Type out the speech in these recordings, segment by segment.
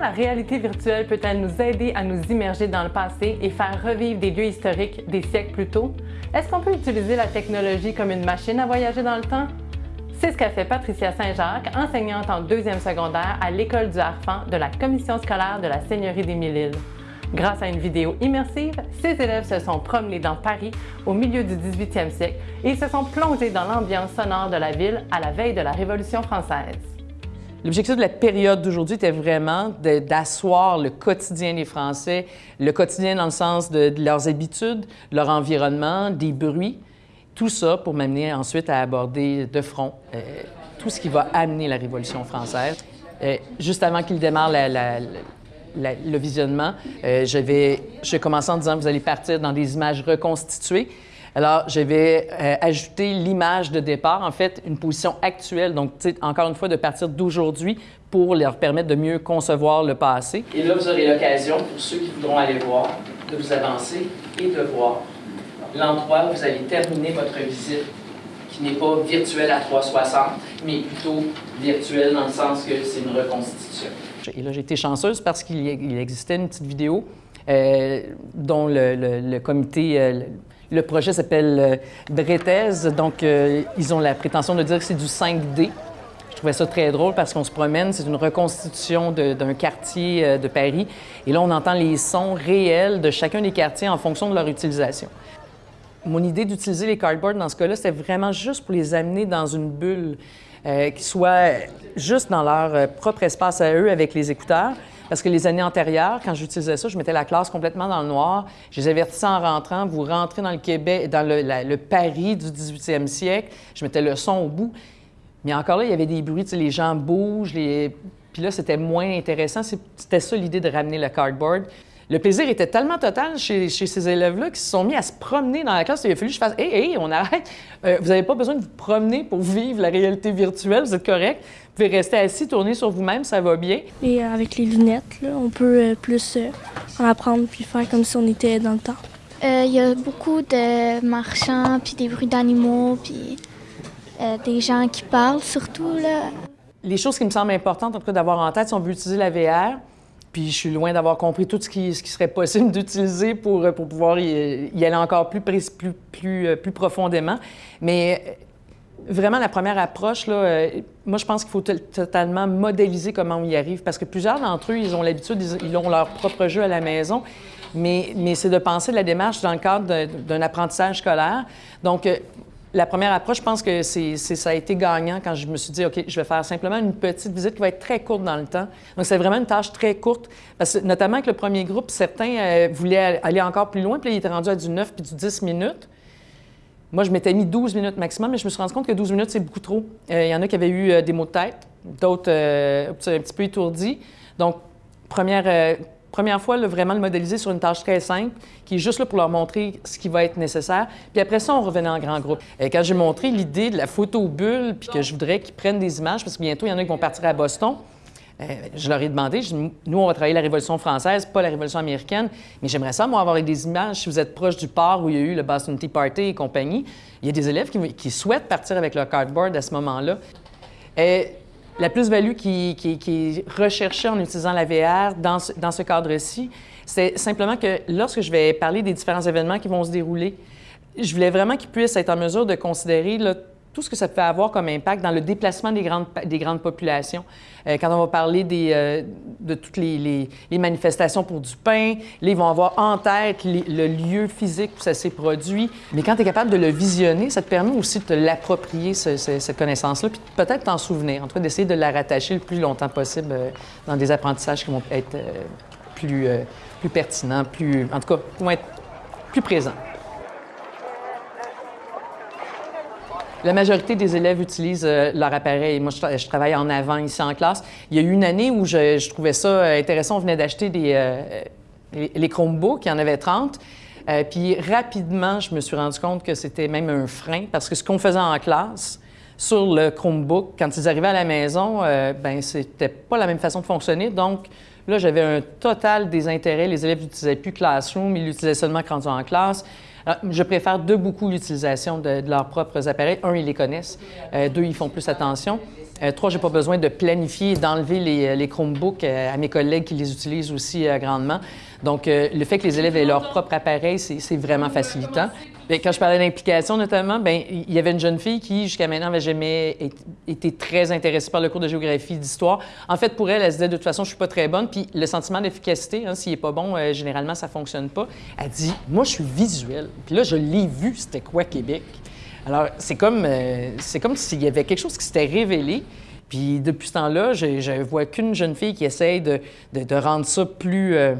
Comment la réalité virtuelle peut-elle nous aider à nous immerger dans le passé et faire revivre des lieux historiques des siècles plus tôt? Est-ce qu'on peut utiliser la technologie comme une machine à voyager dans le temps? C'est ce qu'a fait Patricia Saint-Jacques, enseignante en deuxième secondaire à l'École du Harfang de la Commission scolaire de la Seigneurie des Mille-Îles. Grâce à une vidéo immersive, ces élèves se sont promenés dans Paris au milieu du 18e siècle et se sont plongés dans l'ambiance sonore de la ville à la veille de la Révolution française. L'objectif de la période d'aujourd'hui était vraiment d'asseoir le quotidien des Français, le quotidien dans le sens de, leurs habitudes, leur environnement, des bruits, tout ça pour m'amener ensuite à aborder de front euh, tout ce qui va amener la Révolution française. Euh, juste avant qu'il démarre le visionnement, euh, je vais, je vais commencer en disant que vous allez partir dans des images reconstituées. Alors, je vais ajouter l'image de départ, en fait, une position actuelle, donc, encore une fois, de partir d'aujourd'hui pour leur permettre de mieux concevoir le passé. Et là, vous aurez l'occasion, pour ceux qui voudront aller voir, de vous avancer et de voir l'endroit où vous allez terminer votre visite, qui n'est pas virtuel à 360, mais plutôt virtuel dans le sens que c'est une reconstitution. Et là, j'ai été chanceuse parce qu'il existait une petite vidéo euh, dont le, comité, euh, le projet s'appelle euh, donc euh, ils ont la prétention de dire que c'est du 5D. Je trouvais ça très drôle parce qu'on se promène, c'est une reconstitution d'un quartier de Paris. Et là, on entend les sons réels de chacun des quartiers en fonction de leur utilisation. Mon idée d'utiliser les cardboards dans ce cas-là, c'était vraiment juste pour les amener dans une bulle euh, qui soit juste dans leur euh, propre espace à eux avec les écouteurs. Parce que les années antérieures, quand j'utilisais ça, je mettais la classe complètement dans le noir. Je les avertissais en rentrant, vous rentrez dans le Québec, dans le, Paris du 18e siècle. Je mettais le son au bout. Mais encore là, il y avait des bruits, les gens bougent, les... puis là, c'était moins intéressant. C'était ça l'idée de ramener le cardboard. Le plaisir était tellement total chez, ces élèves-là qu'ils se sont mis à se promener dans la classe. Il a fallu que je fasse Hé, hé, on arrête. Euh, vous n'avez pas besoin de vous promener pour vivre la réalité virtuelle, vous êtes correct. Vous pouvez rester assis, tourner sur vous-même, ça va bien. Et euh, avec les lunettes, on peut euh, plus en apprendre puis faire comme si on était dans le temps. Il y a beaucoup de marchands, puis des bruits d'animaux, puis des gens qui parlent surtout. Là. Les choses qui me semblent importantes, en tout cas, d'avoir en tête si on veut utiliser la VR, puis je suis loin d'avoir compris tout ce qui, serait possible d'utiliser pour, pour pouvoir y, aller encore plus, plus, plus, euh, plus profondément. Mais euh, vraiment, la première approche, là, euh, moi, je pense qu'il faut totalement modéliser comment on y arrive parce que plusieurs d'entre eux, ils ont l'habitude, ils, ont leur propre jeu à la maison. Mais, mais c'est de penser la démarche dans le cadre d'un apprentissage scolaire. Donc, la première approche, je pense que c'est, ça a été gagnant quand je me suis dit, OK, je vais faire simplement une petite visite qui va être très courte dans le temps. Donc, c'est vraiment une tâche très courte, parce que notamment avec le premier groupe, certains euh, voulaient aller encore plus loin, puis là, ils étaient rendus à du 9 puis du 10 minutes. Moi, je m'étais mis 12 minutes maximum, mais je me suis rendu compte que 12 minutes, c'est beaucoup trop. Euh, il y en a qui avaient eu euh, des maux de tête, d'autres un petit peu étourdis. Donc, première Première fois, vraiment le modéliser sur une tâche très simple, qui est juste là pour leur montrer ce qui va être nécessaire. Puis après ça, on revenait en grand groupe. Et quand j'ai montré l'idée de la photo bulle, puis que je voudrais qu'ils prennent des images, parce que bientôt, il y en a qui vont partir à Boston, euh, je leur ai demandé, nous, on va travailler la Révolution française, pas la Révolution américaine, mais j'aimerais ça, moi, avoir des images, si vous êtes proche du port où il y a eu le Boston Tea Party et compagnie. Il y a des élèves qui, souhaitent partir avec leur cardboard à ce moment-là. Et la plus-value qui, est recherchée en utilisant la VR dans ce, cadre-ci, c'est simplement que lorsque je vais parler des différents événements qui vont se dérouler, je voulais vraiment qu'ils puissent être en mesure de considérer tout ce que ça peut avoir comme impact dans le déplacement des grandes, des grandes populations. Euh, quand on va parler euh, de toutes les, manifestations pour du pain, là, ils vont avoir en tête le lieu physique où ça s'est produit. Mais quand tu es capable de le visionner, ça te permet aussi de l'approprier, cette connaissance-là, puis peut-être t'en souvenir, en tout cas d'essayer de la rattacher le plus longtemps possible euh, dans des apprentissages qui vont être plus, plus pertinents, plus, en tout cas, vont être plus présents. La majorité des élèves utilisent euh, leur appareil. Moi, je, travaille en avant ici en classe. Il y a eu une année où je, trouvais ça euh, intéressant. On venait d'acheter des, euh, les, Chromebooks, il y en avait 30. puis rapidement, je me suis rendu compte que c'était même un frein parce que ce qu'on faisait en classe sur le Chromebook, quand ils arrivaient à la maison, ben c'était pas la même façon de fonctionner. Donc, là, j'avais un total désintérêt. Les élèves n'utilisaient plus Classroom, ils l'utilisaient seulement quand ils en classe. Euh, je préfère de beaucoup l'utilisation de, leurs propres appareils. Un, ils les connaissent. Euh, deux, ils font plus attention. Euh, trois, j'ai pas besoin de planifier et d'enlever les, les, Chromebooks à mes collègues qui les utilisent aussi grandement. Donc, le fait que les élèves aient leur propre appareil, c'est vraiment facilitant. Bien, quand je parlais d'implication notamment, bien, il y avait une jeune fille qui, jusqu'à maintenant, n'avait jamais été très intéressée par le cours de géographie, d'histoire. En fait, pour elle, elle se disait de toute façon, je suis pas très bonne. Puis le sentiment d'efficacité, hein, s'il est pas bon, euh, généralement, ça fonctionne pas. Elle dit, moi, je suis visuelle. Puis là, je l'ai vu, c'était quoi Québec? Alors, c'est comme, euh, c'est comme s'il y avait quelque chose qui s'était révélé. Puis depuis ce temps-là, je ne vois qu'une jeune fille qui essaye de, de, rendre ça plus euh,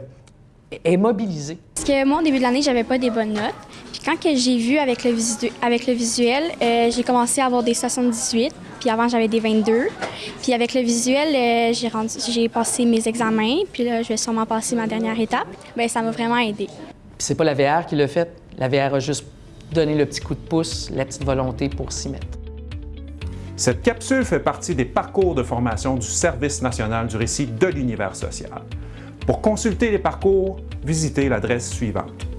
mobilisé. Parce que moi, au début de l'année, j'avais pas des bonnes notes. Puis quand que j'ai vu avec le, avec le visuel, euh, j'ai commencé à avoir des 78. Puis avant, j'avais des 22. Puis avec le visuel, euh, j'ai passé mes examens. Puis là, je vais sûrement passer ma dernière étape. Bien, ça m'a vraiment aidé. Puis c'est pas la VR qui l'a fait. La VR a juste donné le petit coup de pouce, la petite volonté pour s'y mettre. Cette capsule fait partie des parcours de formation du Service national du récit de l'univers social. Pour consulter les parcours, visitez l'adresse suivante